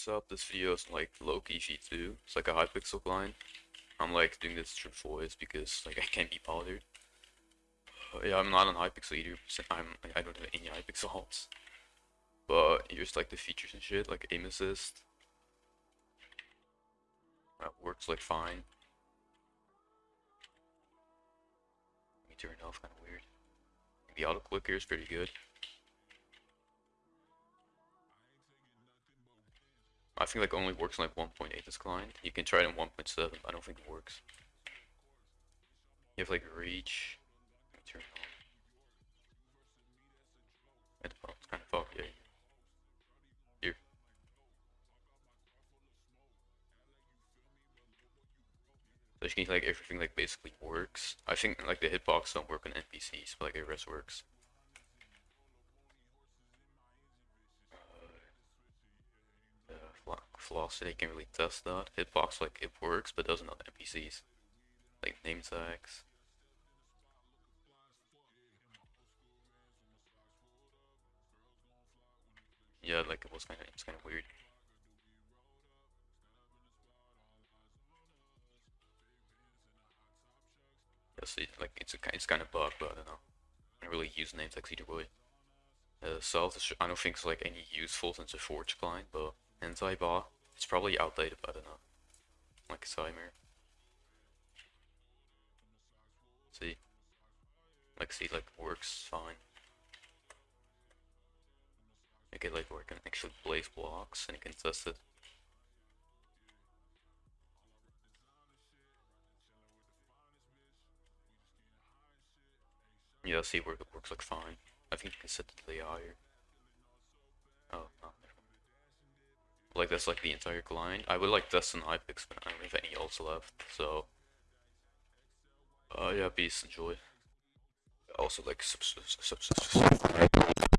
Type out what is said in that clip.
What's up? This video is like low-key V2. It's like a Hypixel client. I'm like doing this through voice because like I can't be bothered. Uh, yeah, I'm not on Hypixel either. I'm like, I don't have any Hypixel alts. But here's like the features and shit, like aim assist. That works like fine. Let me turn it off, kind of weird. The auto clicker is pretty good. I think like only works on like 1.8 this client. You can try it on 1.7, I don't think it works. You have like reach. Turn on. It's, it's kind of fucked, yeah. Here. So you can like everything like basically works. I think like the hitbox don't work on NPCs, but like the rest works. Velocity can really test that. Hitbox like it works but doesn't on NPCs. Like name tags. Yeah, like it was kinda it's kinda weird. Yeah, see, like it's a it's kind of bug, but I don't know. I don't really use name tags either way. Uh, I don't think it's like any useful since a Forge client, but anti-bot it's probably outdated, but I don't know. Like Cymer. See? Like see like works fine. Make it like where it can actually place blocks and you can test it. Yeah, see where it works like fine. I think you can set it to the higher. Oh, no. Like that's like the entire client. I would like test an Hypix, but I don't have any else left. So, uh, yeah, peace, enjoy. Also, like, subs subs subs